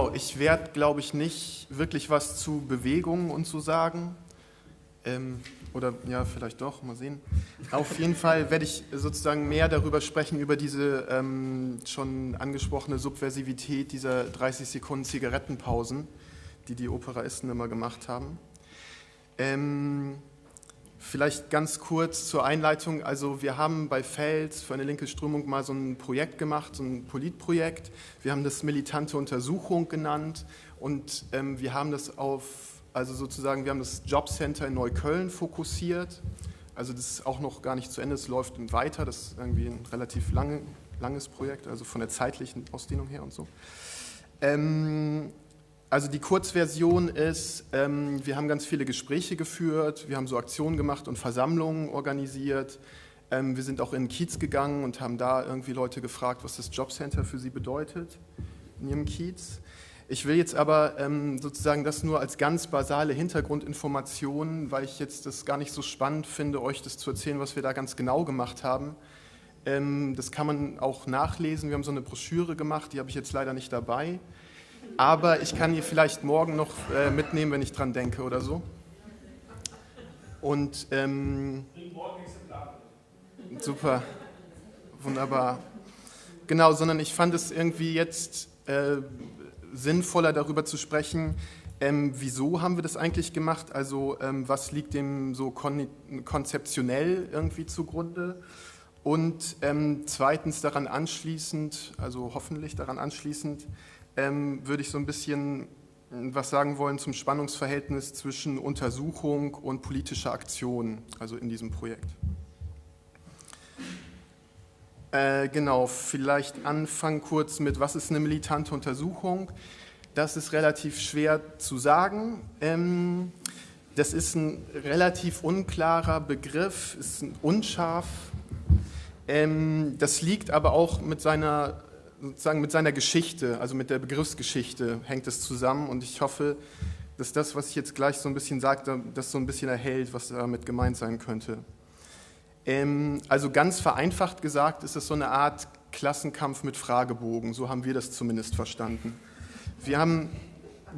Genau, ich werde, glaube ich, nicht wirklich was zu Bewegungen und so sagen. Ähm, oder ja, vielleicht doch, mal sehen. Auf jeden Fall werde ich sozusagen mehr darüber sprechen, über diese ähm, schon angesprochene Subversivität dieser 30 Sekunden Zigarettenpausen, die die Operaisten immer gemacht haben. Ähm, Vielleicht ganz kurz zur Einleitung. Also wir haben bei Fels für eine linke Strömung mal so ein Projekt gemacht, so ein Politprojekt. Wir haben das militante Untersuchung genannt und ähm, wir haben das auf, also sozusagen, wir haben das Jobcenter in Neukölln fokussiert. Also das ist auch noch gar nicht zu Ende, es läuft weiter. Das ist irgendwie ein relativ lange, langes Projekt, also von der zeitlichen Ausdehnung her und so. Ähm, also die Kurzversion ist, ähm, wir haben ganz viele Gespräche geführt, wir haben so Aktionen gemacht und Versammlungen organisiert. Ähm, wir sind auch in den Kiez gegangen und haben da irgendwie Leute gefragt, was das Jobcenter für sie bedeutet in ihrem Kiez. Ich will jetzt aber ähm, sozusagen das nur als ganz basale Hintergrundinformation, weil ich jetzt das gar nicht so spannend finde, euch das zu erzählen, was wir da ganz genau gemacht haben. Ähm, das kann man auch nachlesen. Wir haben so eine Broschüre gemacht, die habe ich jetzt leider nicht dabei aber ich kann die vielleicht morgen noch äh, mitnehmen, wenn ich dran denke oder so. Und ähm, super, wunderbar. Genau, sondern ich fand es irgendwie jetzt äh, sinnvoller darüber zu sprechen, ähm, wieso haben wir das eigentlich gemacht? Also ähm, was liegt dem so kon konzeptionell irgendwie zugrunde? Und ähm, zweitens daran anschließend, also hoffentlich daran anschließend, ähm, würde ich so ein bisschen hm, was sagen wollen zum Spannungsverhältnis zwischen Untersuchung und politischer Aktion, also in diesem Projekt. Äh, genau, vielleicht anfangen kurz mit, was ist eine militante Untersuchung? Das ist relativ schwer zu sagen. Ähm, das ist ein relativ unklarer Begriff, ist unscharf. Ähm, das liegt aber auch mit seiner sozusagen mit seiner Geschichte, also mit der Begriffsgeschichte hängt es zusammen und ich hoffe, dass das, was ich jetzt gleich so ein bisschen sage, das so ein bisschen erhält, was damit gemeint sein könnte. Ähm, also ganz vereinfacht gesagt ist es so eine Art Klassenkampf mit Fragebogen, so haben wir das zumindest verstanden. Wir haben,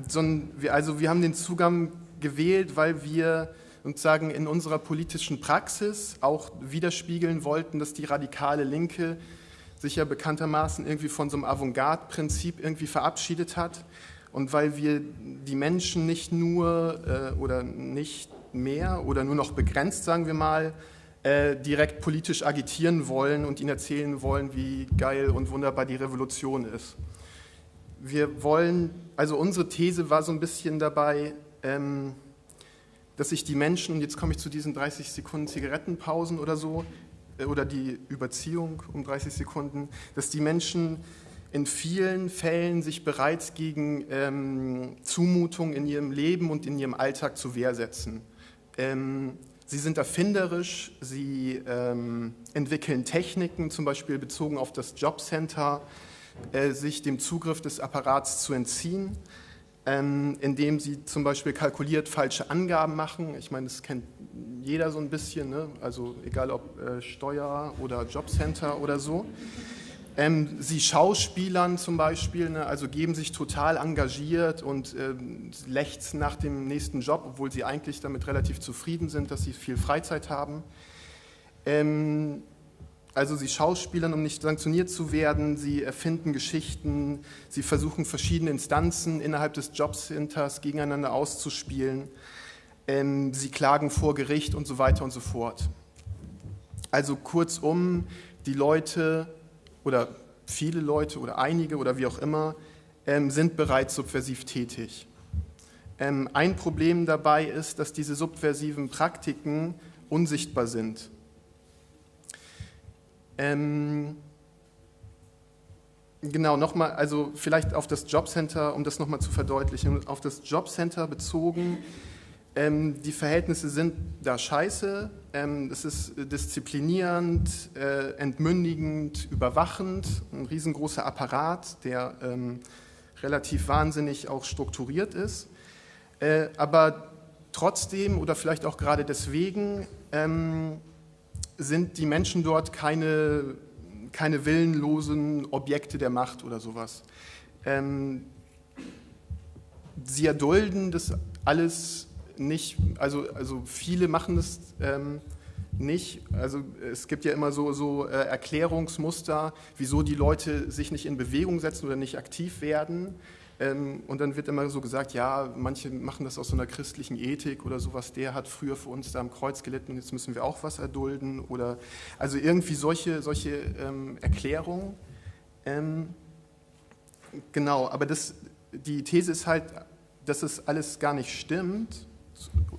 so ein, also wir haben den Zugang gewählt, weil wir sozusagen in unserer politischen Praxis auch widerspiegeln wollten, dass die radikale Linke sich ja bekanntermaßen irgendwie von so einem Avantgarde-Prinzip irgendwie verabschiedet hat. Und weil wir die Menschen nicht nur äh, oder nicht mehr oder nur noch begrenzt, sagen wir mal, äh, direkt politisch agitieren wollen und ihnen erzählen wollen, wie geil und wunderbar die Revolution ist. Wir wollen, also unsere These war so ein bisschen dabei, ähm, dass sich die Menschen, und jetzt komme ich zu diesen 30 Sekunden Zigarettenpausen oder so, oder die Überziehung um 30 Sekunden, dass die Menschen in vielen Fällen sich bereits gegen ähm, Zumutung in ihrem Leben und in ihrem Alltag zur Wehr setzen. Ähm, sie sind erfinderisch, sie ähm, entwickeln Techniken, zum Beispiel bezogen auf das Jobcenter, äh, sich dem Zugriff des Apparats zu entziehen, ähm, indem sie zum Beispiel kalkuliert falsche Angaben machen. Ich meine, das kennt jeder so ein bisschen, ne? also egal ob äh, Steuer oder Jobcenter oder so. Ähm, sie Schauspielern zum Beispiel, ne? also geben sich total engagiert und ähm, lechzen nach dem nächsten Job, obwohl sie eigentlich damit relativ zufrieden sind, dass sie viel Freizeit haben. Ähm, also sie schauspielern, um nicht sanktioniert zu werden, sie erfinden Geschichten, sie versuchen verschiedene Instanzen innerhalb des Jobcenters gegeneinander auszuspielen ähm, sie klagen vor Gericht und so weiter und so fort. Also kurzum, die Leute oder viele Leute oder einige oder wie auch immer ähm, sind bereits subversiv tätig. Ähm, ein Problem dabei ist, dass diese subversiven Praktiken unsichtbar sind. Ähm, genau, nochmal, also vielleicht auf das Jobcenter, um das nochmal zu verdeutlichen, auf das Jobcenter bezogen ähm, die Verhältnisse sind da scheiße, ähm, es ist disziplinierend, äh, entmündigend, überwachend, ein riesengroßer Apparat, der ähm, relativ wahnsinnig auch strukturiert ist. Äh, aber trotzdem oder vielleicht auch gerade deswegen ähm, sind die Menschen dort keine, keine willenlosen Objekte der Macht oder sowas. Ähm, sie erdulden das alles nicht, also, also viele machen das ähm, nicht. Also es gibt ja immer so, so äh, Erklärungsmuster, wieso die Leute sich nicht in Bewegung setzen oder nicht aktiv werden. Ähm, und dann wird immer so gesagt, ja, manche machen das aus so einer christlichen Ethik oder sowas, der hat früher für uns da am Kreuz gelitten und jetzt müssen wir auch was erdulden. Oder also irgendwie solche, solche ähm, Erklärungen. Ähm, genau, aber das, die These ist halt, dass es alles gar nicht stimmt,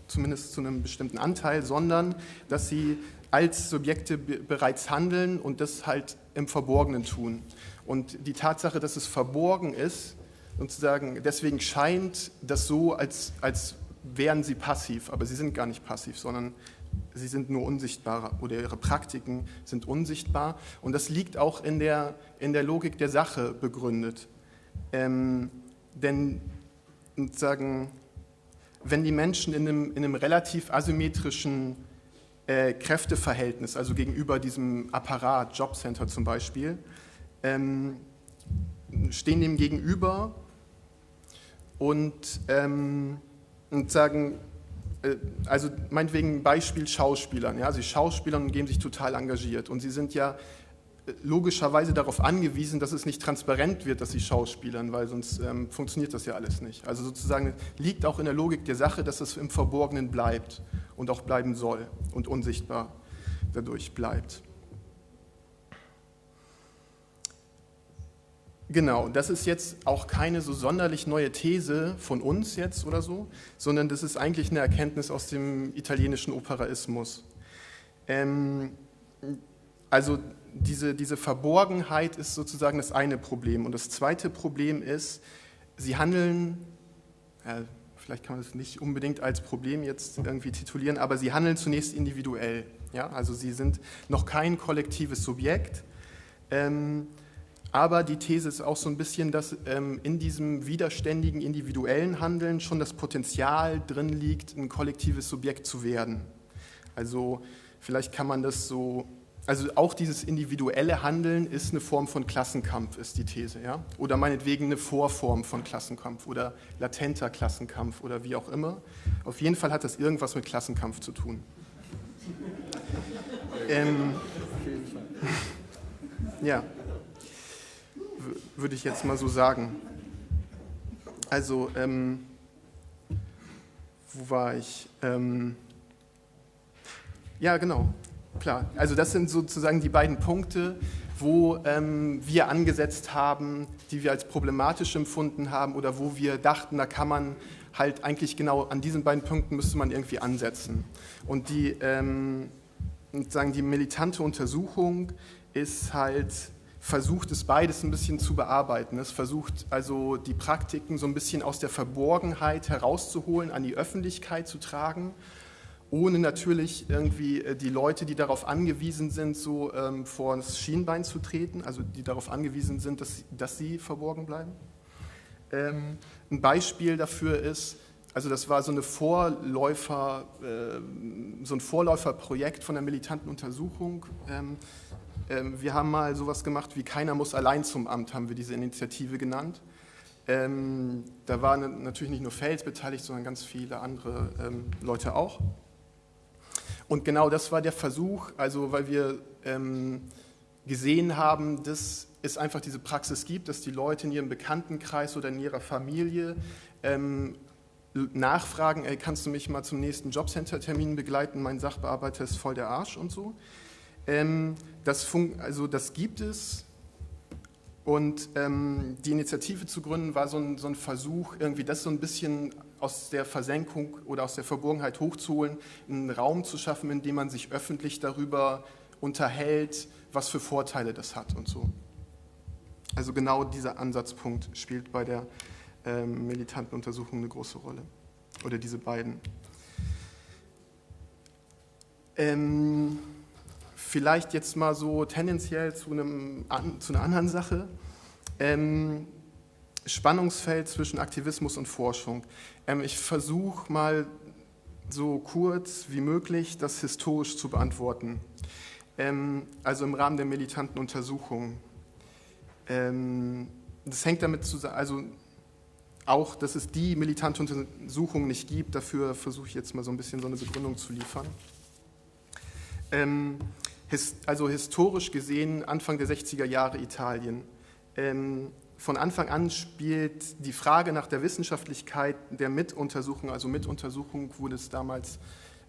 zumindest zu einem bestimmten Anteil, sondern dass sie als Subjekte bereits handeln und das halt im Verborgenen tun. Und die Tatsache, dass es verborgen ist, sozusagen, deswegen scheint das so, als, als wären sie passiv, aber sie sind gar nicht passiv, sondern sie sind nur unsichtbar oder ihre Praktiken sind unsichtbar. Und das liegt auch in der, in der Logik der Sache begründet. Ähm, denn sagen, wenn die Menschen in einem, in einem relativ asymmetrischen äh, Kräfteverhältnis, also gegenüber diesem Apparat, Jobcenter zum Beispiel, ähm, stehen dem gegenüber und, ähm, und sagen, äh, also meinetwegen Beispiel Schauspielern, ja, sie Schauspielern geben sich total engagiert und sie sind ja logischerweise darauf angewiesen, dass es nicht transparent wird, dass sie schauspielern, weil sonst ähm, funktioniert das ja alles nicht. Also sozusagen liegt auch in der Logik der Sache, dass es im Verborgenen bleibt und auch bleiben soll und unsichtbar dadurch bleibt. Genau, das ist jetzt auch keine so sonderlich neue These von uns jetzt oder so, sondern das ist eigentlich eine Erkenntnis aus dem italienischen Operaismus. Ähm, also diese, diese Verborgenheit ist sozusagen das eine Problem. Und das zweite Problem ist, sie handeln, ja, vielleicht kann man das nicht unbedingt als Problem jetzt irgendwie titulieren, aber sie handeln zunächst individuell. Ja? Also sie sind noch kein kollektives Subjekt. Ähm, aber die These ist auch so ein bisschen, dass ähm, in diesem widerständigen individuellen Handeln schon das Potenzial drin liegt, ein kollektives Subjekt zu werden. Also vielleicht kann man das so also auch dieses individuelle Handeln ist eine Form von Klassenkampf, ist die These. Ja? Oder meinetwegen eine Vorform von Klassenkampf oder latenter Klassenkampf oder wie auch immer. Auf jeden Fall hat das irgendwas mit Klassenkampf zu tun. ähm, ja, würde ich jetzt mal so sagen. Also, ähm, wo war ich? Ähm, ja, genau. Klar, also das sind sozusagen die beiden Punkte, wo ähm, wir angesetzt haben, die wir als problematisch empfunden haben oder wo wir dachten, da kann man halt eigentlich genau an diesen beiden Punkten müsste man irgendwie ansetzen. Und die, ähm, sozusagen die militante Untersuchung ist halt versucht es beides ein bisschen zu bearbeiten. Es versucht also die Praktiken so ein bisschen aus der Verborgenheit herauszuholen, an die Öffentlichkeit zu tragen ohne natürlich irgendwie äh, die Leute, die darauf angewiesen sind, so ähm, vor das Schienbein zu treten, also die darauf angewiesen sind, dass, dass sie verborgen bleiben. Ähm, ein Beispiel dafür ist, also das war so, eine Vorläufer, äh, so ein Vorläuferprojekt von der militanten Untersuchung. Ähm, äh, wir haben mal sowas gemacht wie Keiner muss allein zum Amt, haben wir diese Initiative genannt. Ähm, da waren natürlich nicht nur Fels beteiligt, sondern ganz viele andere ähm, Leute auch. Und genau das war der Versuch, also weil wir ähm, gesehen haben, dass es einfach diese Praxis gibt, dass die Leute in ihrem Bekanntenkreis oder in ihrer Familie ähm, nachfragen, ey, kannst du mich mal zum nächsten Jobcenter-Termin begleiten, mein Sachbearbeiter ist voll der Arsch und so. Ähm, das, also das gibt es und ähm, die Initiative zu gründen war so ein, so ein, Versuch, irgendwie das so ein bisschen aus der Versenkung oder aus der Verborgenheit hochzuholen, einen Raum zu schaffen, in dem man sich öffentlich darüber unterhält, was für Vorteile das hat und so. Also genau dieser Ansatzpunkt spielt bei der ähm, militanten Untersuchung eine große Rolle. Oder diese beiden. Ähm, Vielleicht jetzt mal so tendenziell zu, einem, zu einer anderen Sache. Ähm, Spannungsfeld zwischen Aktivismus und Forschung. Ähm, ich versuche mal so kurz wie möglich das historisch zu beantworten. Ähm, also im Rahmen der militanten Untersuchung. Ähm, das hängt damit zusammen, also auch, dass es die militante Untersuchung nicht gibt. Dafür versuche ich jetzt mal so ein bisschen so eine Begründung zu liefern. Ähm, also historisch gesehen Anfang der 60er Jahre Italien. Ähm, von Anfang an spielt die Frage nach der Wissenschaftlichkeit der Mituntersuchung, also Mituntersuchung wurde es damals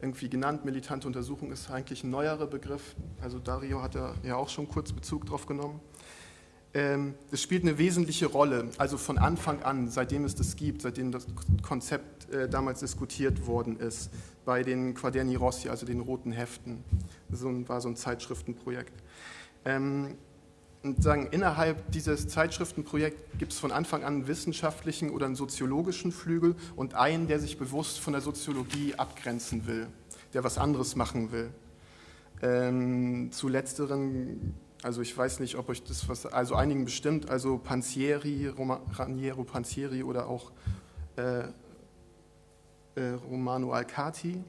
irgendwie genannt, militante Untersuchung ist eigentlich ein neuerer Begriff, also Dario hat da ja auch schon kurz Bezug drauf genommen. Ähm, es spielt eine wesentliche Rolle, also von Anfang an, seitdem es das gibt, seitdem das Konzept äh, damals diskutiert worden ist, bei den Quaderni Rossi, also den roten Heften. Das war so ein Zeitschriftenprojekt. Ähm, und sagen, innerhalb dieses Zeitschriftenprojekts gibt es von Anfang an einen wissenschaftlichen oder einen soziologischen Flügel und einen, der sich bewusst von der Soziologie abgrenzen will, der was anderes machen will. Ähm, zu letzteren also ich weiß nicht, ob euch das was, also einigen bestimmt, also Panzieri, Roma, Raniero Panzieri oder auch äh, äh, Romano Alcati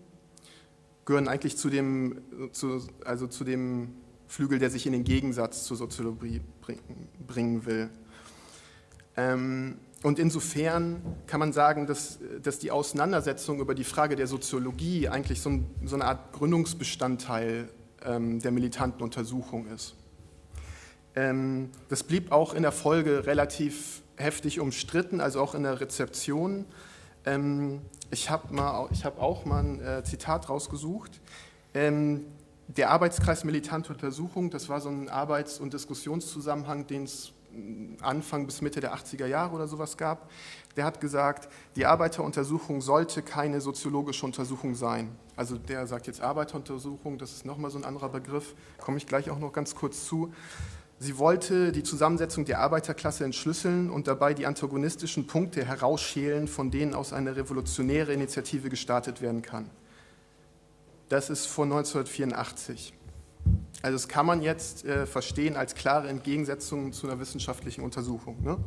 gehören eigentlich zu dem, zu, also zu dem Flügel, der sich in den Gegensatz zur Soziologie bringen, bringen will. Ähm, und insofern kann man sagen, dass, dass die Auseinandersetzung über die Frage der Soziologie eigentlich so, ein, so eine Art Gründungsbestandteil ähm, der militanten Untersuchung ist. Ähm, das blieb auch in der Folge relativ heftig umstritten, also auch in der Rezeption. Ähm, ich habe hab auch mal ein äh, Zitat rausgesucht. Ähm, der Arbeitskreis Militante Untersuchung, das war so ein Arbeits- und Diskussionszusammenhang, den es Anfang bis Mitte der 80er Jahre oder sowas gab. Der hat gesagt, die Arbeiteruntersuchung sollte keine soziologische Untersuchung sein. Also der sagt jetzt Arbeiteruntersuchung, das ist nochmal so ein anderer Begriff, komme ich gleich auch noch ganz kurz zu. Sie wollte die Zusammensetzung der Arbeiterklasse entschlüsseln und dabei die antagonistischen Punkte herausschälen, von denen aus eine revolutionäre Initiative gestartet werden kann. Das ist von 1984. Also das kann man jetzt äh, verstehen als klare Entgegensetzung zu einer wissenschaftlichen Untersuchung. Ne?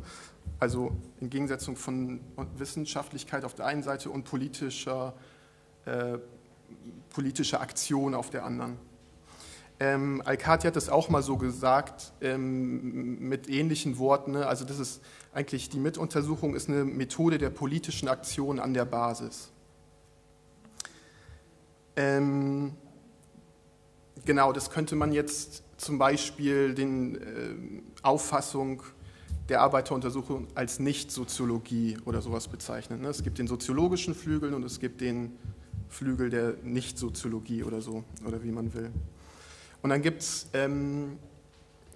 Also Entgegensetzung von Wissenschaftlichkeit auf der einen Seite und politischer, äh, politischer Aktion auf der anderen. Ähm, Alcati hat das auch mal so gesagt, ähm, mit ähnlichen Worten. Ne? Also das ist eigentlich, die Mituntersuchung ist eine Methode der politischen Aktion an der Basis. Ähm, genau, das könnte man jetzt zum Beispiel den äh, Auffassung der Arbeiteruntersuchung als Nicht-Soziologie oder sowas bezeichnen. Ne? Es gibt den soziologischen Flügel und es gibt den Flügel der Nicht-Soziologie oder so, oder wie man will. Und dann gibt es, ähm,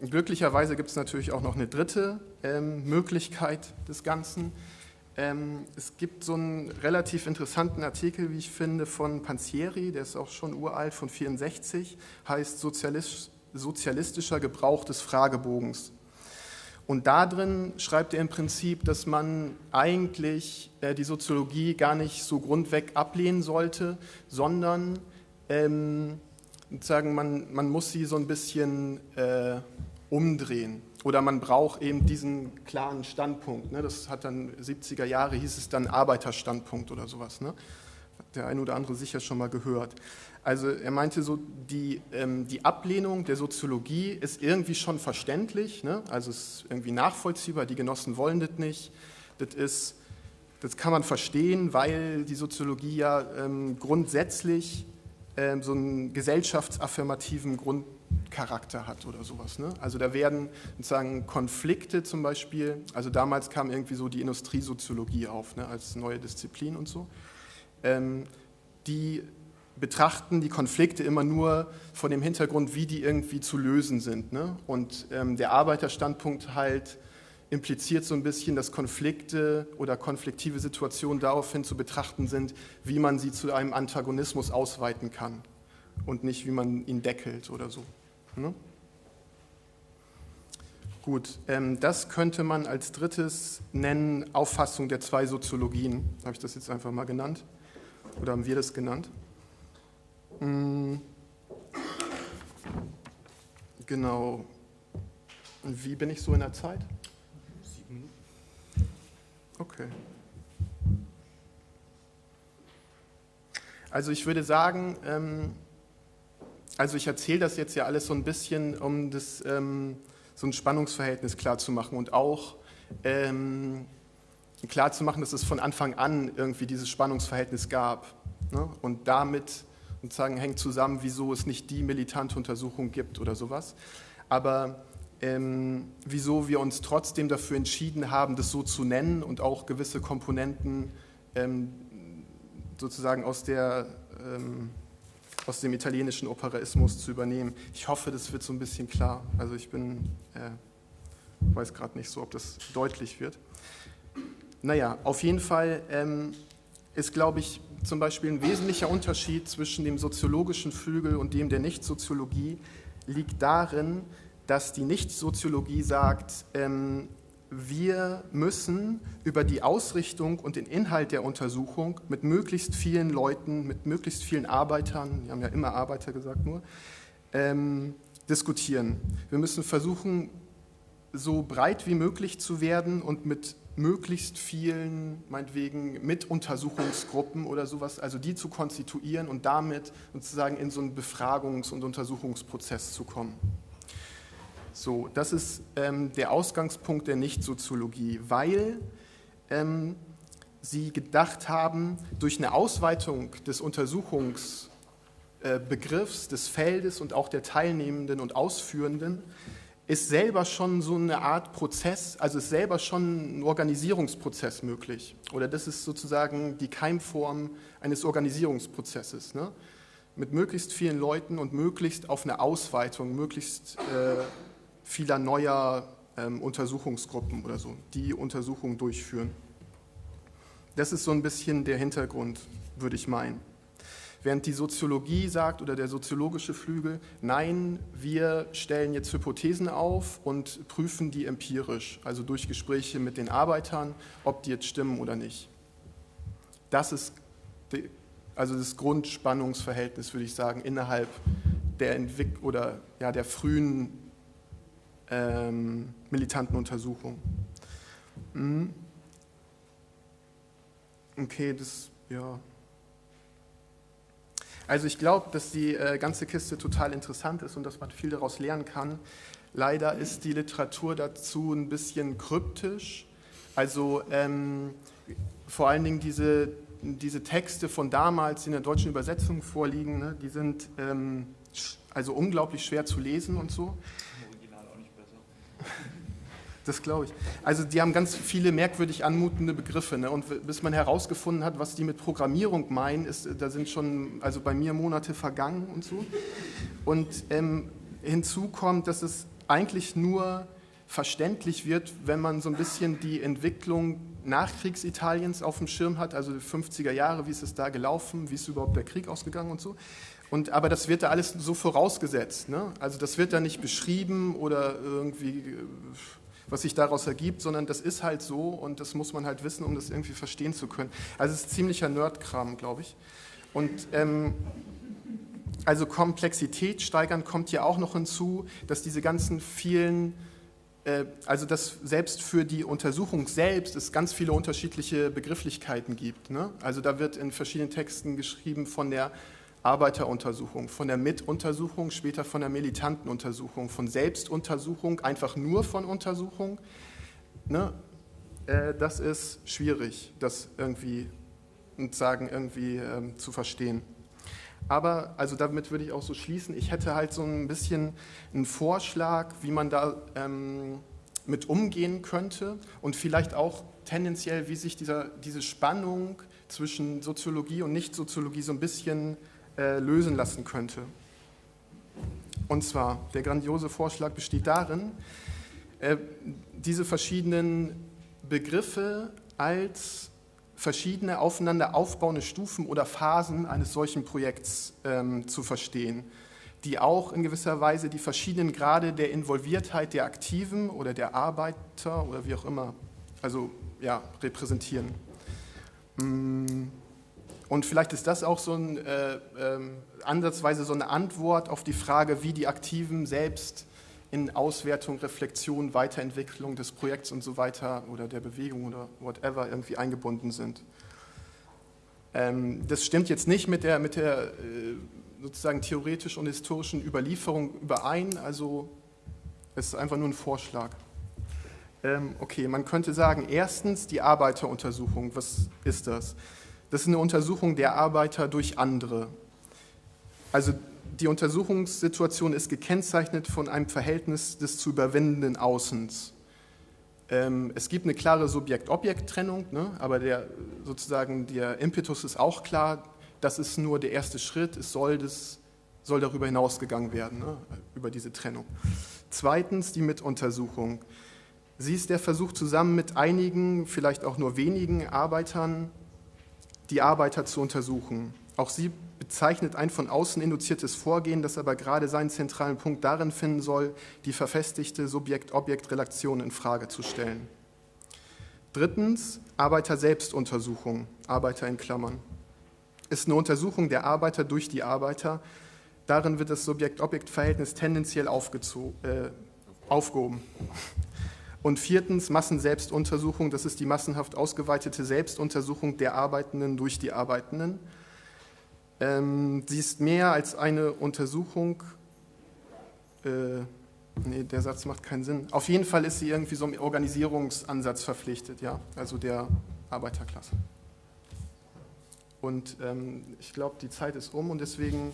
glücklicherweise gibt es natürlich auch noch eine dritte ähm, Möglichkeit des Ganzen. Ähm, es gibt so einen relativ interessanten Artikel, wie ich finde, von Panzieri, der ist auch schon uralt, von 64, heißt Sozialist, Sozialistischer Gebrauch des Fragebogens. Und da drin schreibt er im Prinzip, dass man eigentlich äh, die Soziologie gar nicht so grundweg ablehnen sollte, sondern ähm, sagen, man, man muss sie so ein bisschen äh, umdrehen. Oder man braucht eben diesen klaren Standpunkt. Ne? Das hat dann 70er Jahre, hieß es dann Arbeiterstandpunkt oder sowas. Ne? Der eine oder andere sicher schon mal gehört. Also er meinte so, die, ähm, die Ablehnung der Soziologie ist irgendwie schon verständlich, ne? also es ist irgendwie nachvollziehbar, die Genossen wollen das nicht. Das, ist, das kann man verstehen, weil die Soziologie ja ähm, grundsätzlich ähm, so einen gesellschaftsaffirmativen Grundcharakter hat oder sowas. Ne? Also da werden sozusagen Konflikte zum Beispiel, also damals kam irgendwie so die Industriesoziologie auf ne, als neue Disziplin und so, ähm, die betrachten die Konflikte immer nur von dem Hintergrund, wie die irgendwie zu lösen sind. Ne? Und ähm, der Arbeiterstandpunkt halt impliziert so ein bisschen, dass Konflikte oder konfliktive Situationen daraufhin zu betrachten sind, wie man sie zu einem Antagonismus ausweiten kann und nicht, wie man ihn deckelt oder so. Ne? Gut, ähm, das könnte man als drittes nennen Auffassung der zwei Soziologien. Habe ich das jetzt einfach mal genannt? Oder haben wir das genannt? Hm. Genau. Und wie bin ich so in der Zeit? Okay. Also ich würde sagen, ähm, also ich erzähle das jetzt ja alles so ein bisschen, um das, ähm, so ein Spannungsverhältnis klarzumachen und auch, ähm, klarzumachen, dass es von Anfang an irgendwie dieses Spannungsverhältnis gab. Ne? Und damit sozusagen hängt zusammen, wieso es nicht die militante Untersuchung gibt oder sowas. Aber ähm, wieso wir uns trotzdem dafür entschieden haben, das so zu nennen und auch gewisse Komponenten ähm, sozusagen aus, der, ähm, aus dem italienischen Operaismus zu übernehmen. Ich hoffe, das wird so ein bisschen klar. Also ich bin, äh, weiß gerade nicht so, ob das deutlich wird. Naja, auf jeden Fall ähm, ist, glaube ich, zum Beispiel ein wesentlicher Unterschied zwischen dem soziologischen Flügel und dem der Nichtsoziologie liegt darin, dass die Nichtsoziologie sagt, ähm, wir müssen über die Ausrichtung und den Inhalt der Untersuchung mit möglichst vielen Leuten, mit möglichst vielen Arbeitern, wir haben ja immer Arbeiter gesagt nur, ähm, diskutieren. Wir müssen versuchen, so breit wie möglich zu werden und mit möglichst vielen, meinetwegen mit Untersuchungsgruppen oder sowas, also die zu konstituieren und damit sozusagen in so einen Befragungs- und Untersuchungsprozess zu kommen. So, das ist ähm, der Ausgangspunkt der Nichtsoziologie, weil ähm, sie gedacht haben, durch eine Ausweitung des Untersuchungsbegriffs, äh, des Feldes und auch der Teilnehmenden und Ausführenden ist selber schon so eine Art Prozess, also ist selber schon ein Organisierungsprozess möglich. Oder das ist sozusagen die Keimform eines Organisierungsprozesses. Ne? Mit möglichst vielen Leuten und möglichst auf eine Ausweitung, möglichst äh, vieler neuer ähm, Untersuchungsgruppen oder so, die Untersuchungen durchführen. Das ist so ein bisschen der Hintergrund, würde ich meinen. Während die Soziologie sagt oder der soziologische Flügel, nein, wir stellen jetzt Hypothesen auf und prüfen die empirisch, also durch Gespräche mit den Arbeitern, ob die jetzt stimmen oder nicht. Das ist die, also das Grundspannungsverhältnis, würde ich sagen, innerhalb der Entwick oder ja, der frühen ähm, militanten Untersuchung. Mhm. Okay, das ja. Also ich glaube, dass die äh, ganze Kiste total interessant ist und dass man viel daraus lernen kann. Leider ist die Literatur dazu ein bisschen kryptisch. Also ähm, vor allen Dingen diese, diese Texte von damals, die in der deutschen Übersetzung vorliegen, ne, die sind ähm, also unglaublich schwer zu lesen und so. Das glaube ich. Also die haben ganz viele merkwürdig anmutende Begriffe. Ne? Und bis man herausgefunden hat, was die mit Programmierung meinen, ist, da sind schon, also bei mir Monate vergangen und so. Und ähm, hinzu kommt, dass es eigentlich nur verständlich wird, wenn man so ein bisschen die Entwicklung Nachkriegsitaliens auf dem Schirm hat, also die 50er Jahre, wie ist es da gelaufen, wie ist überhaupt der Krieg ausgegangen und so. Und, aber das wird da alles so vorausgesetzt. Ne? Also das wird da nicht beschrieben oder irgendwie äh, was sich daraus ergibt, sondern das ist halt so und das muss man halt wissen, um das irgendwie verstehen zu können. Also es ist ziemlicher Nerdkram, glaube ich. Und ähm, also Komplexität steigern kommt hier auch noch hinzu, dass diese ganzen vielen, äh, also dass selbst für die Untersuchung selbst es ganz viele unterschiedliche Begrifflichkeiten gibt. Ne? Also da wird in verschiedenen Texten geschrieben von der Arbeiteruntersuchung, von der Mituntersuchung, später von der militanten Untersuchung, von Selbstuntersuchung, einfach nur von Untersuchung. Ne? Äh, das ist schwierig, das irgendwie sagen, irgendwie ähm, zu verstehen. Aber, also damit würde ich auch so schließen, ich hätte halt so ein bisschen einen Vorschlag, wie man da ähm, mit umgehen könnte und vielleicht auch tendenziell, wie sich dieser, diese Spannung zwischen Soziologie und Nicht-Soziologie so ein bisschen äh, lösen lassen könnte. Und zwar, der grandiose Vorschlag besteht darin, äh, diese verschiedenen Begriffe als verschiedene aufeinander aufbauende Stufen oder Phasen eines solchen Projekts ähm, zu verstehen, die auch in gewisser Weise die verschiedenen Grade der Involviertheit der Aktiven oder der Arbeiter oder wie auch immer also, ja, repräsentieren. Mm. Und vielleicht ist das auch so ein, äh, äh, ansatzweise so eine Antwort auf die Frage, wie die Aktiven selbst in Auswertung, Reflexion, Weiterentwicklung des Projekts und so weiter oder der Bewegung oder whatever irgendwie eingebunden sind. Ähm, das stimmt jetzt nicht mit der, mit der äh, sozusagen theoretischen und historischen Überlieferung überein, also es ist einfach nur ein Vorschlag. Ähm, okay, man könnte sagen, erstens die Arbeiteruntersuchung. Was ist das? Das ist eine Untersuchung der Arbeiter durch andere. Also die Untersuchungssituation ist gekennzeichnet von einem Verhältnis des zu überwindenden Außens. Ähm, es gibt eine klare Subjekt-Objekt-Trennung, ne? aber der, sozusagen der Impetus ist auch klar, das ist nur der erste Schritt, es soll, das, soll darüber hinausgegangen werden, ne? über diese Trennung. Zweitens die Mituntersuchung. Sie ist der Versuch, zusammen mit einigen, vielleicht auch nur wenigen Arbeitern, die Arbeiter zu untersuchen. Auch sie bezeichnet ein von außen induziertes Vorgehen, das aber gerade seinen zentralen Punkt darin finden soll, die verfestigte Subjekt-Objekt-Relation in Frage zu stellen. Drittens, Arbeiter-Selbstuntersuchung, Arbeiter in Klammern, ist eine Untersuchung der Arbeiter durch die Arbeiter. Darin wird das Subjekt-Objekt-Verhältnis tendenziell äh, aufgehoben. Und viertens, Massenselbstuntersuchung, das ist die massenhaft ausgeweitete Selbstuntersuchung der Arbeitenden durch die Arbeitenden. Ähm, sie ist mehr als eine Untersuchung. Äh, nee, der Satz macht keinen Sinn. Auf jeden Fall ist sie irgendwie so einem Organisierungsansatz verpflichtet, ja, also der Arbeiterklasse. Und ähm, ich glaube, die Zeit ist um und deswegen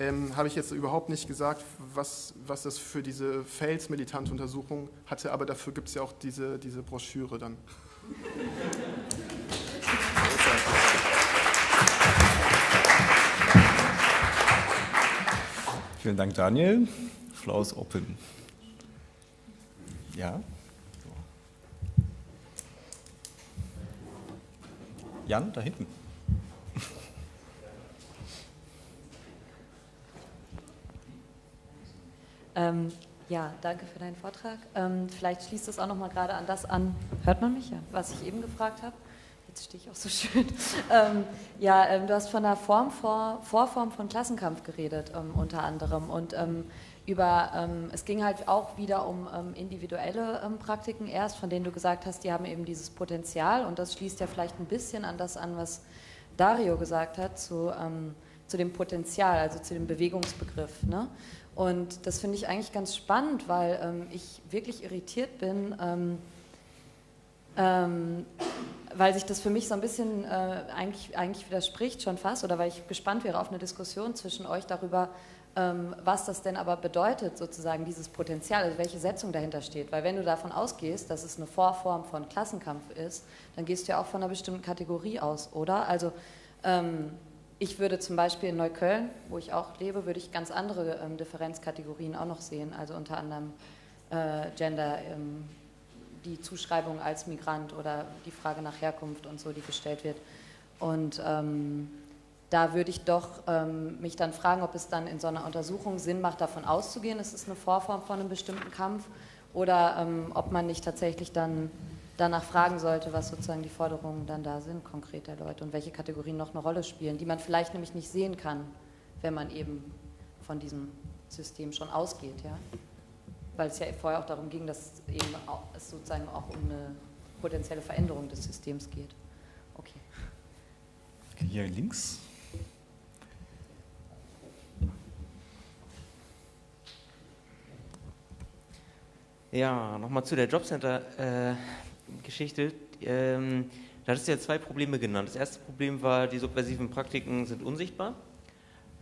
ähm, habe ich jetzt überhaupt nicht gesagt, was, was das für diese Fels-militante Untersuchung hatte, aber dafür gibt es ja auch diese, diese Broschüre dann. Vielen Dank, Daniel. Flaus Open. Ja? Jan, da hinten. Ähm, ja, danke für deinen Vortrag. Ähm, vielleicht schließt es auch noch mal gerade an das an, hört man mich ja, was ich eben gefragt habe jetzt stehe ich auch so schön. Ähm, ja, ähm, du hast von der Form vor, Vorform von Klassenkampf geredet, ähm, unter anderem. Und ähm, über, ähm, es ging halt auch wieder um individuelle Praktiken erst, von denen du gesagt hast, die haben eben dieses Potenzial. Und das schließt ja vielleicht ein bisschen an das an, was Dario gesagt hat, zu, zu dem Potenzial, also zu dem Bewegungsbegriff. Ne? Und das finde ich eigentlich ganz spannend, weil ich wirklich irritiert bin ähm, weil sich das für mich so ein bisschen äh, eigentlich, eigentlich widerspricht schon fast oder weil ich gespannt wäre auf eine Diskussion zwischen euch darüber, ähm, was das denn aber bedeutet, sozusagen dieses Potenzial, also welche Setzung dahinter steht. Weil wenn du davon ausgehst, dass es eine Vorform von Klassenkampf ist, dann gehst du ja auch von einer bestimmten Kategorie aus, oder? Also ähm, ich würde zum Beispiel in Neukölln, wo ich auch lebe, würde ich ganz andere ähm, Differenzkategorien auch noch sehen, also unter anderem äh, Gender, ähm, die Zuschreibung als Migrant oder die Frage nach Herkunft und so, die gestellt wird. Und ähm, da würde ich doch ähm, mich dann fragen, ob es dann in so einer Untersuchung Sinn macht, davon auszugehen, es ist eine Vorform von einem bestimmten Kampf oder ähm, ob man nicht tatsächlich dann danach fragen sollte, was sozusagen die Forderungen dann da sind, konkret der Leute und welche Kategorien noch eine Rolle spielen, die man vielleicht nämlich nicht sehen kann, wenn man eben von diesem System schon ausgeht. Ja? weil es ja vorher auch darum ging, dass eben auch, es sozusagen auch um eine potenzielle Veränderung des Systems geht. Okay. Hier links. Ja, nochmal zu der Jobcenter-Geschichte. Äh, ähm, da hattest du ja zwei Probleme genannt. Das erste Problem war, die subversiven Praktiken sind unsichtbar.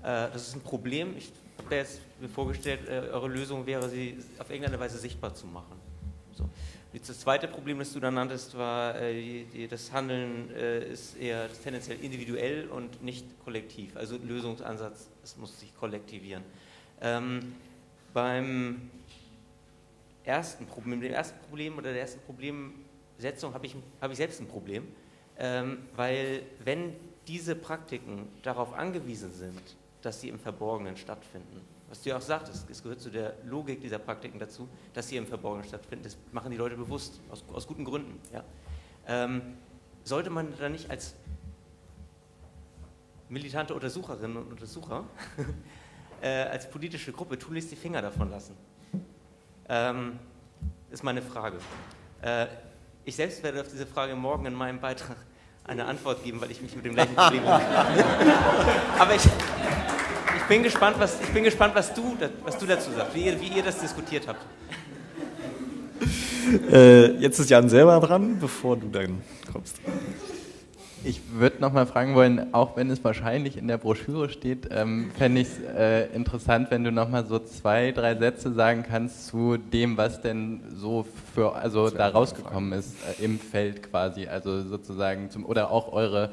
Äh, das ist ein Problem. Ich habe jetzt mir vorgestellt, äh, eure Lösung wäre, sie auf irgendeine Weise sichtbar zu machen. So. Das zweite Problem, das du dann nanntest, war, äh, die, das Handeln äh, ist eher tendenziell individuell und nicht kollektiv. Also Lösungsansatz, es muss sich kollektivieren. Ähm, beim ersten Problem, dem ersten Problem oder der ersten Problemsetzung habe ich, hab ich selbst ein Problem, ähm, weil wenn diese Praktiken darauf angewiesen sind, dass sie im Verborgenen stattfinden. Was du ja auch sagtest, es gehört zu der Logik dieser Praktiken dazu, dass sie im Verborgenen stattfinden. Das machen die Leute bewusst, aus, aus guten Gründen. Ja. Ähm, sollte man da nicht als militante Untersucherinnen und Untersucher, äh, als politische Gruppe tunlichst die Finger davon lassen? Ähm, ist meine Frage. Äh, ich selbst werde auf diese Frage morgen in meinem Beitrag eine Antwort geben, weil ich mich mit dem gleichen Problem Aber ich, ich bin gespannt, was, ich bin gespannt, was, du, was du dazu sagst, wie ihr, wie ihr das diskutiert habt. Äh, jetzt ist Jan selber dran, bevor du dann kommst. Ich würde noch mal fragen wollen, auch wenn es wahrscheinlich in der Broschüre steht, ähm, fände ich es äh, interessant, wenn du noch mal so zwei, drei Sätze sagen kannst zu dem, was denn so für, also da rausgekommen ist äh, im Feld quasi, also sozusagen zum, oder auch eure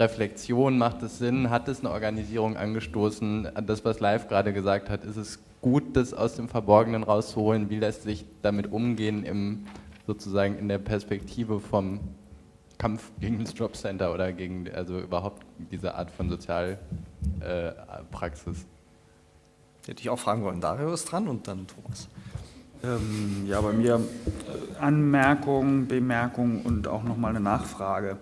Reflexion, macht es Sinn, hat es eine Organisierung angestoßen, das, was Live gerade gesagt hat, ist es gut, das aus dem Verborgenen rauszuholen, wie lässt sich damit umgehen im, sozusagen in der Perspektive vom Kampf gegen das Jobcenter oder gegen also überhaupt diese Art von Sozialpraxis. Äh, Hätte ich auch fragen wollen. Dario ist dran und dann Thomas. Ähm, ja, bei mir äh, Anmerkung, Bemerkung und auch nochmal eine Nachfrage.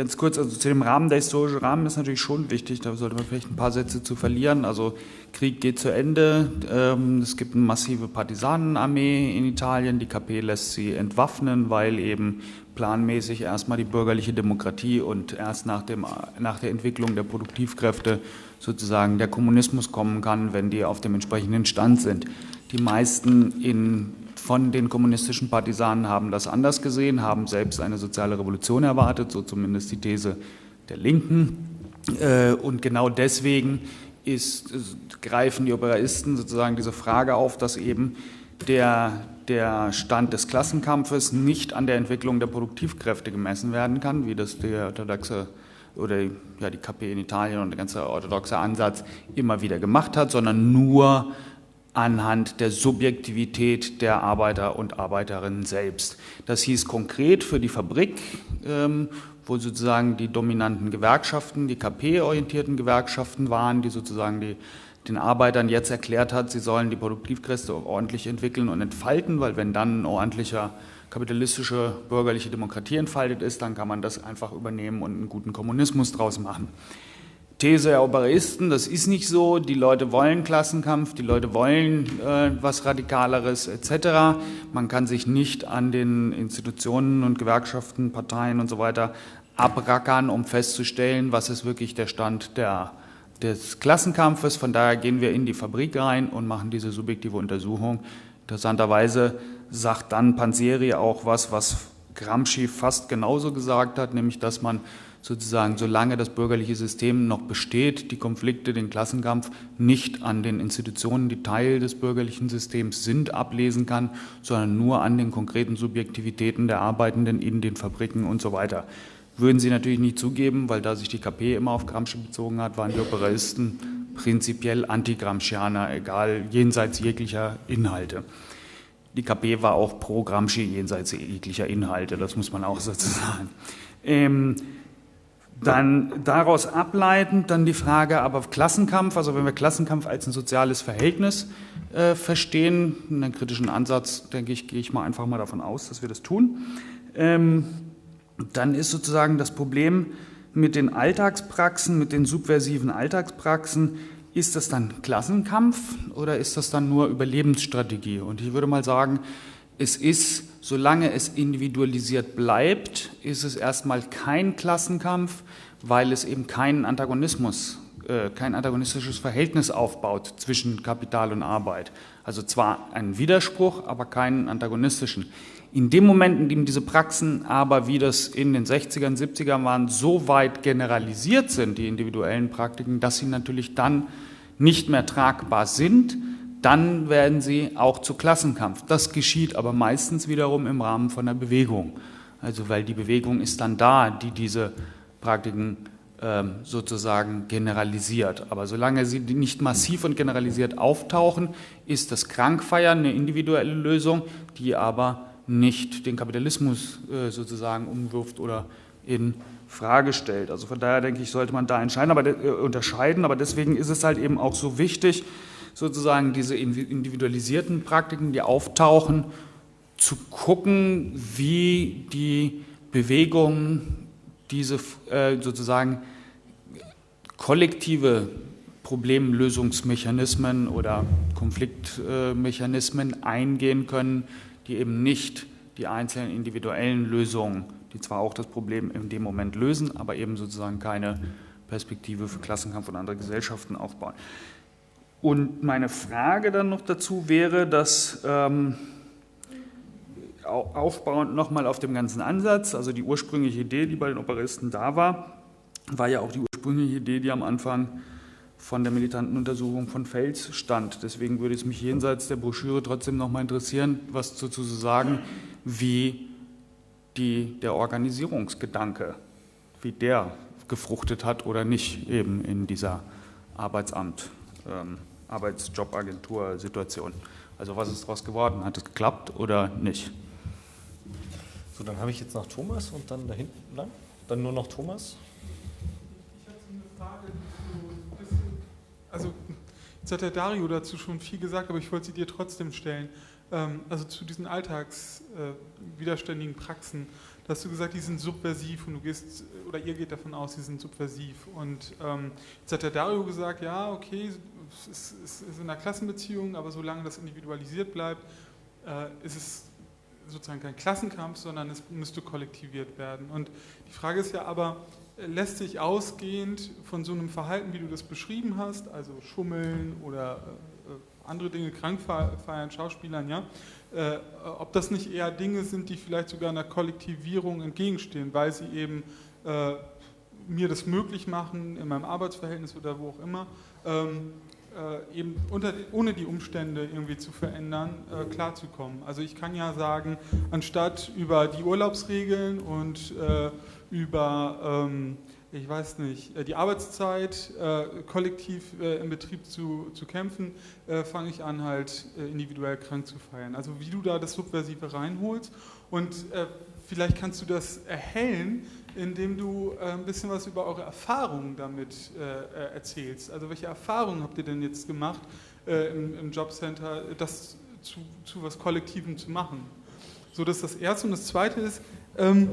Ganz kurz, also zu dem Rahmen, der historische Rahmen ist natürlich schon wichtig, da sollte man vielleicht ein paar Sätze zu verlieren. Also Krieg geht zu Ende, ähm, es gibt eine massive Partisanenarmee in Italien, die KP lässt sie entwaffnen, weil eben planmäßig erstmal die bürgerliche Demokratie und erst nach, dem, nach der Entwicklung der Produktivkräfte sozusagen der Kommunismus kommen kann, wenn die auf dem entsprechenden Stand sind. Die meisten in, von den kommunistischen Partisanen haben das anders gesehen, haben selbst eine soziale Revolution erwartet, so zumindest die These der Linken. Äh, und genau deswegen ist, greifen die Operaisten sozusagen diese Frage auf, dass eben der der Stand des Klassenkampfes nicht an der Entwicklung der Produktivkräfte gemessen werden kann, wie das der orthodoxe oder ja, die KP in Italien und der ganze orthodoxe Ansatz immer wieder gemacht hat, sondern nur anhand der Subjektivität der Arbeiter und Arbeiterinnen selbst. Das hieß konkret für die Fabrik, ähm, wo sozusagen die dominanten Gewerkschaften, die KP-orientierten Gewerkschaften waren, die sozusagen die den Arbeitern jetzt erklärt hat, sie sollen die Produktivkräfte ordentlich entwickeln und entfalten, weil wenn dann ein ordentlicher kapitalistische bürgerliche Demokratie entfaltet ist, dann kann man das einfach übernehmen und einen guten Kommunismus draus machen. These der Operisten, das ist nicht so, die Leute wollen Klassenkampf, die Leute wollen äh, was Radikaleres etc. Man kann sich nicht an den Institutionen und Gewerkschaften, Parteien und so weiter abrackern, um festzustellen, was ist wirklich der Stand der des Klassenkampfes. Von daher gehen wir in die Fabrik rein und machen diese subjektive Untersuchung. Interessanterweise sagt dann Panzeri auch was, was Gramsci fast genauso gesagt hat, nämlich dass man sozusagen, solange das bürgerliche System noch besteht, die Konflikte, den Klassenkampf nicht an den Institutionen, die Teil des bürgerlichen Systems sind, ablesen kann, sondern nur an den konkreten Subjektivitäten der Arbeitenden in den Fabriken und so weiter. Würden sie natürlich nicht zugeben, weil da sich die KP immer auf Gramsci bezogen hat, waren die Operisten prinzipiell anti-Gramscianer, egal, jenseits jeglicher Inhalte. Die KP war auch pro Gramsci jenseits jeglicher Inhalte, das muss man auch sozusagen. Ähm, dann daraus ableitend dann die Frage, aber Klassenkampf, also wenn wir Klassenkampf als ein soziales Verhältnis äh, verstehen, einen kritischen Ansatz, denke ich, gehe ich mal einfach mal davon aus, dass wir das tun. Ähm, dann ist sozusagen das Problem mit den Alltagspraxen, mit den subversiven Alltagspraxen, ist das dann Klassenkampf oder ist das dann nur Überlebensstrategie? Und ich würde mal sagen, es ist, solange es individualisiert bleibt, ist es erstmal kein Klassenkampf, weil es eben keinen Antagonismus, äh, kein antagonistisches Verhältnis aufbaut zwischen Kapital und Arbeit. Also zwar einen Widerspruch, aber keinen antagonistischen. In dem Moment, in dem diese Praxen aber, wie das in den 60ern, 70ern waren, so weit generalisiert sind, die individuellen Praktiken, dass sie natürlich dann nicht mehr tragbar sind, dann werden sie auch zu Klassenkampf. Das geschieht aber meistens wiederum im Rahmen von der Bewegung. Also weil die Bewegung ist dann da, die diese Praktiken ähm, sozusagen generalisiert. Aber solange sie nicht massiv und generalisiert auftauchen, ist das Krankfeiern eine individuelle Lösung, die aber nicht den Kapitalismus äh, sozusagen umwirft oder in Frage stellt. Also von daher denke ich, sollte man da entscheiden, aber, äh, unterscheiden. Aber deswegen ist es halt eben auch so wichtig, sozusagen diese individualisierten Praktiken, die auftauchen, zu gucken, wie die Bewegung diese äh, sozusagen kollektive Problemlösungsmechanismen oder Konfliktmechanismen eingehen können, die eben nicht die einzelnen individuellen Lösungen, die zwar auch das Problem in dem Moment lösen, aber eben sozusagen keine Perspektive für Klassenkampf und andere Gesellschaften aufbauen. Und meine Frage dann noch dazu wäre, dass ähm, aufbauend nochmal auf dem ganzen Ansatz, also die ursprüngliche Idee, die bei den Operisten da war, war ja auch die ursprüngliche Idee, die am Anfang von der militanten Untersuchung von Fels stand. Deswegen würde es mich jenseits der Broschüre trotzdem nochmal interessieren, was dazu zu sagen, wie die, der Organisierungsgedanke, wie der gefruchtet hat oder nicht eben in dieser Arbeitsamt, ähm, Arbeitsjobagentur-Situation. Also was ist daraus geworden? Hat es geklappt oder nicht? So, dann habe ich jetzt noch Thomas und dann da hinten lang. Dann nur noch Thomas. Ich habe so eine Frage, die so ein bisschen, also jetzt hat der Dario dazu schon viel gesagt, aber ich wollte sie dir trotzdem stellen. Ähm, also zu diesen alltagswiderständigen äh, Praxen. Da hast du gesagt, die sind subversiv und du gehst, oder ihr geht davon aus, die sind subversiv. Und ähm, jetzt hat der Dario gesagt, ja, okay, es ist, ist in einer Klassenbeziehung, aber solange das individualisiert bleibt, äh, ist es sozusagen kein Klassenkampf, sondern es müsste kollektiviert werden. Und die Frage ist ja aber, lässt sich ausgehend von so einem Verhalten, wie du das beschrieben hast, also Schummeln oder äh, andere Dinge, Krankfeiern, Schauspielern, ja, äh, ob das nicht eher Dinge sind, die vielleicht sogar einer Kollektivierung entgegenstehen, weil sie eben äh, mir das möglich machen, in meinem Arbeitsverhältnis oder wo auch immer, ähm, äh, eben unter, ohne die Umstände irgendwie zu verändern, äh, klarzukommen. Also ich kann ja sagen, anstatt über die Urlaubsregeln und äh, über, ähm, ich weiß nicht, äh, die Arbeitszeit äh, kollektiv äh, im Betrieb zu, zu kämpfen, fange ich an, halt individuell krank zu feiern. Also wie du da das Subversive reinholst und vielleicht kannst du das erhellen, indem du äh, ein bisschen was über eure Erfahrungen damit äh, äh, erzählst. Also welche Erfahrungen habt ihr denn jetzt gemacht im, im Jobcenter, das zu, zu, was Kollektivem zu machen? So, das ist das Erste. Und das Zweite ist, ähm,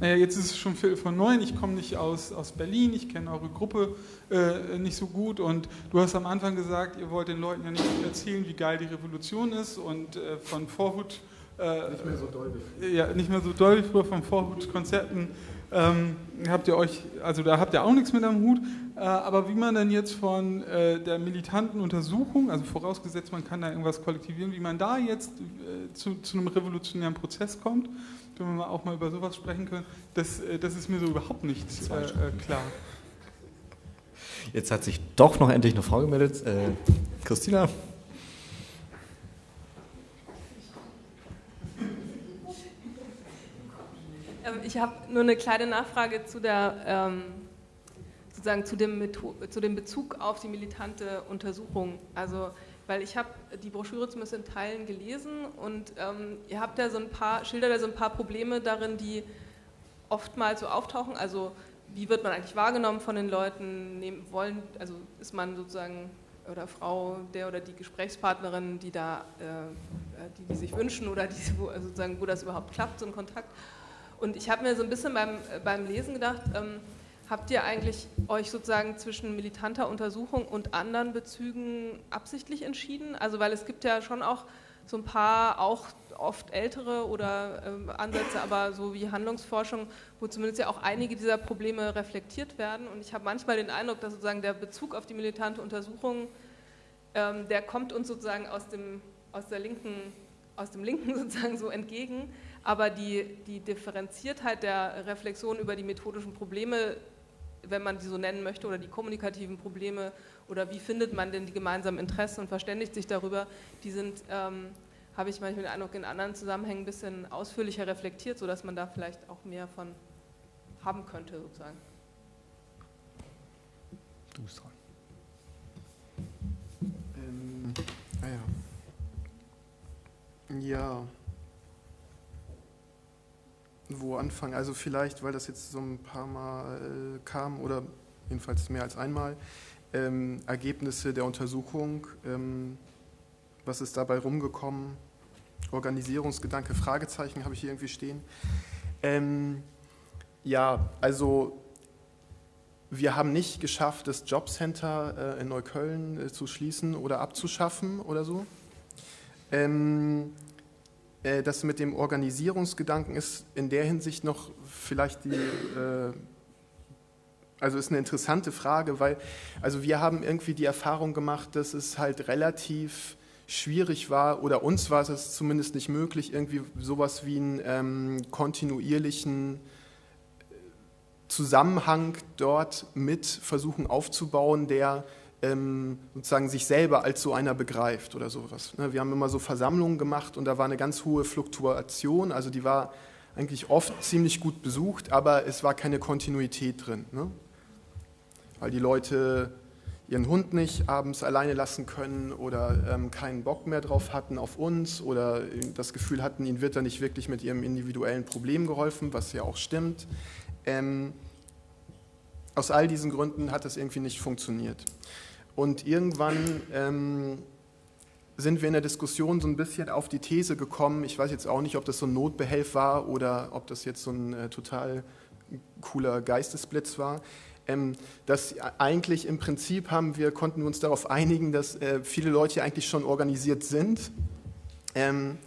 naja, jetzt ist es schon von neun, ich komme nicht aus, aus Berlin, ich kenne eure Gruppe äh, nicht so gut und du hast am Anfang gesagt, ihr wollt den Leuten ja nicht erzählen, wie geil die Revolution ist und äh, von Vorhut äh, nicht mehr so doll wie Ja, nicht mehr so doll wie früher von Vorhut-Konzerten. Ähm, habt ihr euch, also da habt ihr auch nichts mit am Hut, äh, aber wie man dann jetzt von äh, der militanten Untersuchung, also vorausgesetzt man kann da irgendwas kollektivieren, wie man da jetzt äh, zu, zu, einem revolutionären Prozess kommt, wenn wir auch mal über sowas sprechen können, das, äh, das ist mir so überhaupt nicht äh, klar. Jetzt hat sich doch noch endlich eine Frau gemeldet. Christina? Ich habe nur eine kleine Nachfrage zu der ähm, sozusagen zu dem, zu dem Bezug auf die militante Untersuchung. Also weil ich habe die Broschüre zumindest in Teilen gelesen und ähm, ihr habt ja so ein paar, schildert ja so ein paar Probleme darin, die oftmals so auftauchen. Also wie wird man eigentlich wahrgenommen von den Leuten? Nehmen, wollen, also ist man sozusagen oder Frau der oder die Gesprächspartnerin, die da, äh, die, die sich wünschen oder die, wo, sozusagen, wo das überhaupt klappt, so ein Kontakt. Und ich habe mir so ein bisschen beim, äh, beim Lesen gedacht, ähm, habt ihr eigentlich euch sozusagen zwischen militanter Untersuchung und anderen Bezügen absichtlich entschieden? Also weil es gibt ja schon auch so ein paar auch oft ältere oder äh, Ansätze, aber so wie Handlungsforschung, wo zumindest ja auch einige dieser Probleme reflektiert werden. Und ich habe manchmal den Eindruck, dass sozusagen der Bezug auf die militante Untersuchung, ähm, der kommt uns sozusagen aus dem, aus der linken, aus dem Linken sozusagen so entgegen aber die, die Differenziertheit der Reflexion über die methodischen Probleme, wenn man die so nennen möchte, oder die kommunikativen Probleme, oder wie findet man denn die gemeinsamen Interessen und verständigt sich darüber, die sind, ähm, habe ich manchmal den Eindruck, in anderen Zusammenhängen ein bisschen ausführlicher reflektiert, sodass man da vielleicht auch mehr von haben könnte, sozusagen. Du bist dran. Ähm, ah ja. Ja wo anfangen. Also vielleicht, weil das jetzt so ein paar Mal äh, kam oder jedenfalls mehr als einmal, ähm, Ergebnisse der Untersuchung, ähm, was ist dabei rumgekommen, Organisierungsgedanke, Fragezeichen habe ich hier irgendwie stehen. Ähm, ja, also wir haben nicht geschafft, das Jobcenter äh, in Neukölln äh, zu schließen oder abzuschaffen oder so. Ähm, äh, das mit dem Organisierungsgedanken ist in der Hinsicht noch vielleicht die, äh, also ist eine interessante Frage, weil also wir haben irgendwie die Erfahrung gemacht, dass es halt relativ schwierig war, oder uns war es zumindest nicht möglich, irgendwie sowas wie einen ähm, kontinuierlichen Zusammenhang dort mit versuchen aufzubauen, der ähm, sozusagen sich selber als so einer begreift oder sowas. Ne? Wir haben immer so Versammlungen gemacht und da war eine ganz hohe Fluktuation, also die war eigentlich oft ziemlich gut besucht, aber es war keine Kontinuität drin. Ne? Weil die Leute ihren Hund nicht abends alleine lassen können oder ähm, keinen Bock mehr drauf hatten auf uns oder das Gefühl hatten, ihnen wird da nicht wirklich mit ihrem individuellen Problem geholfen, was ja auch stimmt. Ähm, aus all diesen Gründen hat das irgendwie nicht funktioniert. Und irgendwann ähm, sind wir in der Diskussion so ein bisschen auf die These gekommen, ich weiß jetzt auch nicht, ob das so ein Notbehelf war oder ob das jetzt so ein äh, total cooler Geistesblitz war, ähm, dass eigentlich im Prinzip haben wir, konnten wir uns darauf einigen, dass äh, viele Leute eigentlich schon organisiert sind. Ähm,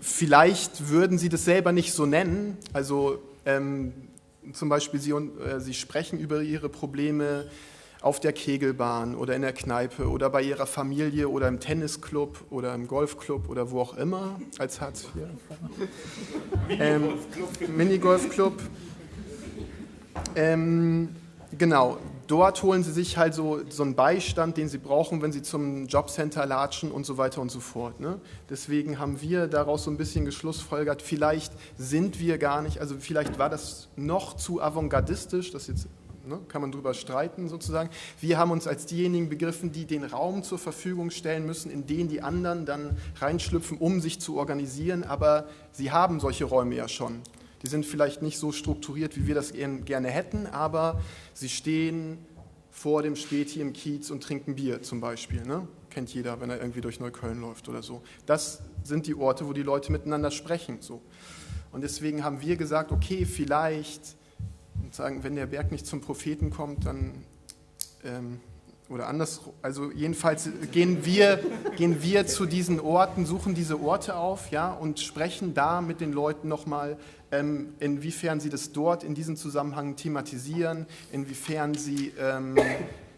vielleicht würden sie das selber nicht so nennen, also ähm, zum Beispiel sie, äh, sie sprechen über ihre Probleme auf der Kegelbahn oder in der Kneipe oder bei ihrer Familie oder im Tennisclub oder im Golfclub oder wo auch immer als Hartz IV. Minigolfclub. Ähm, Minigolfclub. Ähm, genau, dort holen sie sich halt so, so einen Beistand, den sie brauchen, wenn sie zum Jobcenter latschen und so weiter und so fort. Ne? Deswegen haben wir daraus so ein bisschen geschlussfolgert, vielleicht sind wir gar nicht, also vielleicht war das noch zu avantgardistisch, das jetzt ne, kann man drüber streiten sozusagen. Wir haben uns als diejenigen begriffen, die den Raum zur Verfügung stellen müssen, in den die anderen dann reinschlüpfen, um sich zu organisieren, aber sie haben solche Räume ja schon. Die sind vielleicht nicht so strukturiert, wie wir das gerne hätten, aber sie stehen vor dem Späti im Kiez und trinken Bier zum Beispiel. Ne? Kennt jeder, wenn er irgendwie durch Neukölln läuft oder so. Das sind die Orte, wo die Leute miteinander sprechen. So. Und deswegen haben wir gesagt, okay, vielleicht, sagen, wenn der Berg nicht zum Propheten kommt, dann ähm, oder anders, also jedenfalls gehen wir, gehen wir zu diesen Orten, suchen diese Orte auf ja, und sprechen da mit den Leuten nochmal, ähm, inwiefern sie das dort in diesem Zusammenhang thematisieren, inwiefern sie ähm,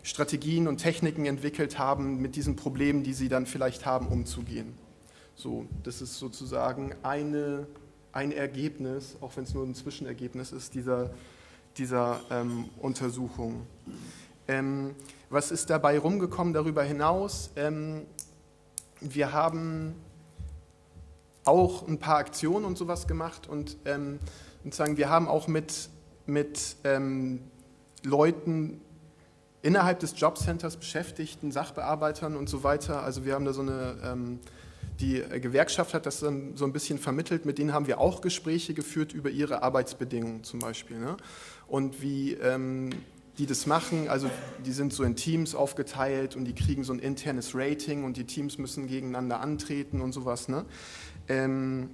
Strategien und Techniken entwickelt haben, mit diesen Problemen, die sie dann vielleicht haben, umzugehen. So, das ist sozusagen eine, ein Ergebnis, auch wenn es nur ein Zwischenergebnis ist, dieser, dieser ähm, Untersuchung. Ähm, was ist dabei rumgekommen darüber hinaus? Ähm, wir haben auch ein paar Aktionen und sowas gemacht und ähm, sozusagen wir haben auch mit, mit ähm, Leuten innerhalb des Jobcenters Beschäftigten, Sachbearbeitern und so weiter. Also wir haben da so eine, ähm, die Gewerkschaft hat das dann so ein bisschen vermittelt, mit denen haben wir auch Gespräche geführt über ihre Arbeitsbedingungen zum Beispiel. Ne? Und wie ähm, die das machen, also die sind so in Teams aufgeteilt und die kriegen so ein internes Rating und die Teams müssen gegeneinander antreten und sowas. Ne? Ähm,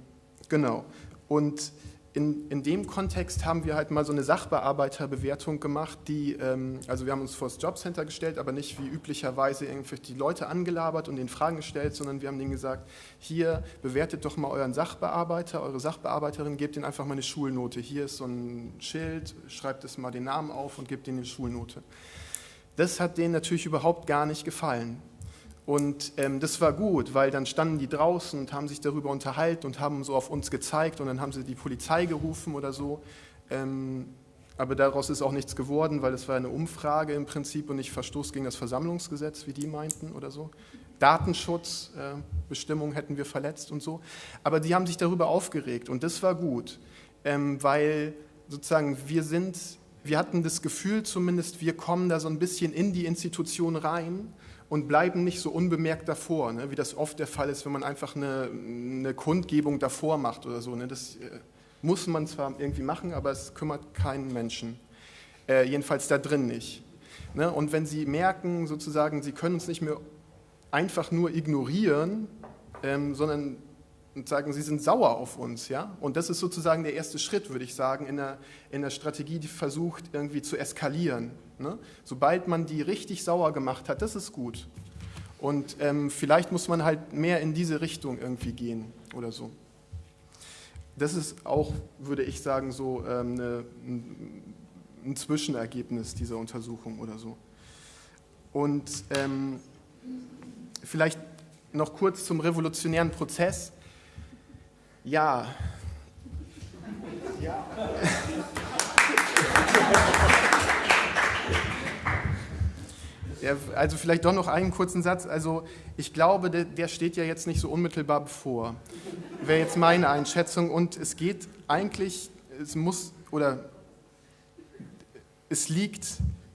genau. Und in, in dem Kontext haben wir halt mal so eine Sachbearbeiterbewertung gemacht, die, ähm, also wir haben uns vor das Jobcenter gestellt, aber nicht wie üblicherweise irgendwie die Leute angelabert und den Fragen gestellt, sondern wir haben denen gesagt, hier bewertet doch mal euren Sachbearbeiter, eure Sachbearbeiterin, gebt ihnen einfach mal eine Schulnote. Hier ist so ein Schild, schreibt es mal den Namen auf und gebt ihnen eine Schulnote. Das hat denen natürlich überhaupt gar nicht gefallen. Und ähm, das war gut, weil dann standen die draußen und haben sich darüber unterhalten und haben so auf uns gezeigt und dann haben sie die Polizei gerufen oder so. Ähm, aber daraus ist auch nichts geworden, weil es war eine Umfrage im Prinzip und nicht Verstoß gegen das Versammlungsgesetz, wie die meinten oder so. Datenschutzbestimmungen äh, hätten wir verletzt und so. Aber die haben sich darüber aufgeregt und das war gut, ähm, weil sozusagen wir sind, wir hatten das Gefühl zumindest, wir kommen da so ein bisschen in die Institution rein und bleiben nicht so unbemerkt davor, ne, wie das oft der Fall ist, wenn man einfach eine, eine Kundgebung davor macht oder so. Ne, das äh, muss man zwar irgendwie machen, aber es kümmert keinen Menschen. Äh, jedenfalls da drin nicht. Ne, und wenn Sie merken, sozusagen, Sie können uns nicht mehr einfach nur ignorieren, ähm, sondern sagen, Sie sind sauer auf uns. Ja? Und das ist sozusagen der erste Schritt, würde ich sagen, in der, in der Strategie, die versucht, irgendwie zu eskalieren. Ne? Sobald man die richtig sauer gemacht hat, das ist gut. Und ähm, vielleicht muss man halt mehr in diese Richtung irgendwie gehen oder so. Das ist auch, würde ich sagen, so ähm, eine, ein Zwischenergebnis dieser Untersuchung oder so. Und ähm, vielleicht noch kurz zum revolutionären Prozess. Ja. ja. Ja, also vielleicht doch noch einen kurzen Satz. Also ich glaube, der, der steht ja jetzt nicht so unmittelbar bevor. Wäre jetzt meine Einschätzung. Und es geht eigentlich, es muss oder es liegt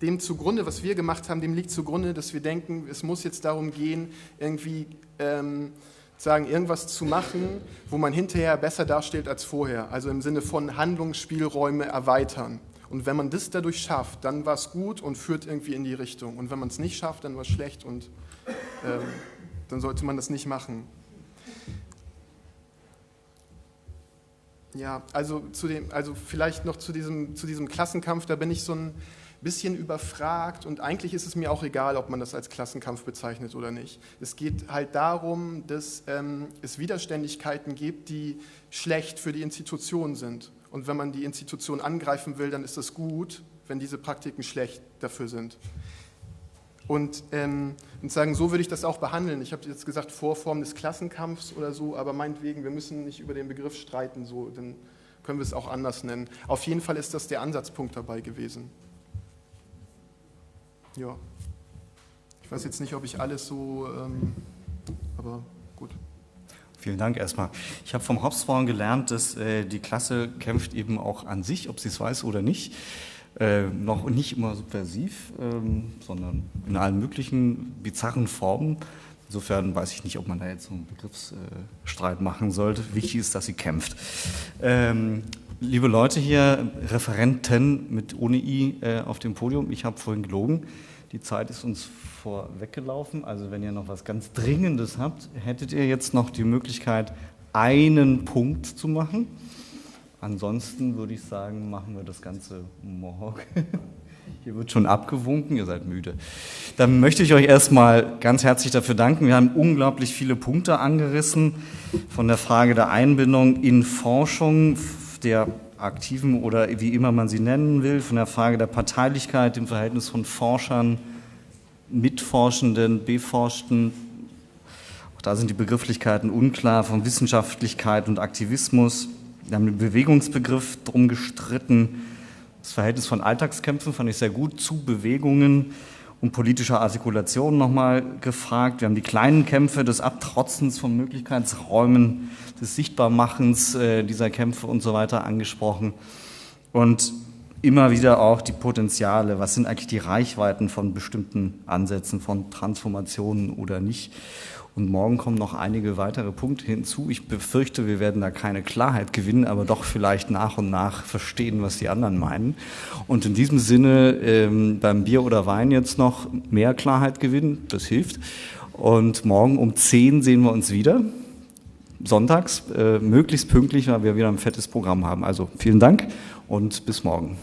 dem zugrunde, was wir gemacht haben, dem liegt zugrunde, dass wir denken, es muss jetzt darum gehen, irgendwie ähm, sagen, irgendwas zu machen, wo man hinterher besser dasteht als vorher. Also im Sinne von Handlungsspielräume erweitern. Und wenn man das dadurch schafft, dann war es gut und führt irgendwie in die Richtung. Und wenn man es nicht schafft, dann war es schlecht und ähm, dann sollte man das nicht machen. Ja, also, zu dem, also vielleicht noch zu diesem, zu diesem Klassenkampf, da bin ich so ein bisschen überfragt und eigentlich ist es mir auch egal, ob man das als Klassenkampf bezeichnet oder nicht. Es geht halt darum, dass ähm, es Widerständigkeiten gibt, die schlecht für die Institution sind. Und wenn man die Institution angreifen will, dann ist es gut, wenn diese Praktiken schlecht dafür sind. Und, ähm, und sagen, so würde ich das auch behandeln. Ich habe jetzt gesagt, Vorform des Klassenkampfs oder so, aber meinetwegen, wir müssen nicht über den Begriff streiten, so, dann können wir es auch anders nennen. Auf jeden Fall ist das der Ansatzpunkt dabei gewesen. Ja. Ich weiß jetzt nicht, ob ich alles so, ähm, aber. Vielen Dank erstmal. Ich habe vom Hauptfrauen gelernt, dass äh, die Klasse kämpft eben auch an sich, ob sie es weiß oder nicht. Äh, noch nicht immer subversiv, ähm, sondern in allen möglichen bizarren Formen. Insofern weiß ich nicht, ob man da jetzt so einen Begriffsstreit äh, machen sollte. Wichtig ist, dass sie kämpft. Ähm, liebe Leute hier, Referenten mit ohne I äh, auf dem Podium, ich habe vorhin gelogen. Die Zeit ist uns vorweggelaufen. Also wenn ihr noch was ganz Dringendes habt, hättet ihr jetzt noch die Möglichkeit, einen Punkt zu machen. Ansonsten würde ich sagen, machen wir das Ganze morgen. Hier wird schon abgewunken, ihr seid müde. Dann möchte ich euch erstmal ganz herzlich dafür danken. Wir haben unglaublich viele Punkte angerissen, von der Frage der Einbindung in Forschung, der aktiven oder wie immer man sie nennen will, von der Frage der Parteilichkeit, dem Verhältnis von Forschern, Mitforschenden, Beforschten. Auch da sind die Begrifflichkeiten unklar, von Wissenschaftlichkeit und Aktivismus. Wir haben den Bewegungsbegriff drum gestritten. Das Verhältnis von Alltagskämpfen fand ich sehr gut zu Bewegungen und politischer Artikulation nochmal gefragt. Wir haben die kleinen Kämpfe des Abtrotzens von Möglichkeitsräumen, des Sichtbarmachens äh, dieser Kämpfe und so weiter angesprochen. Und immer wieder auch die Potenziale. Was sind eigentlich die Reichweiten von bestimmten Ansätzen, von Transformationen oder nicht? Und morgen kommen noch einige weitere Punkte hinzu. Ich befürchte, wir werden da keine Klarheit gewinnen, aber doch vielleicht nach und nach verstehen, was die anderen meinen. Und in diesem Sinne ähm, beim Bier oder Wein jetzt noch mehr Klarheit gewinnen, das hilft. Und morgen um 10 sehen wir uns wieder. Sonntags, äh, möglichst pünktlich, weil wir wieder ein fettes Programm haben. Also vielen Dank und bis morgen.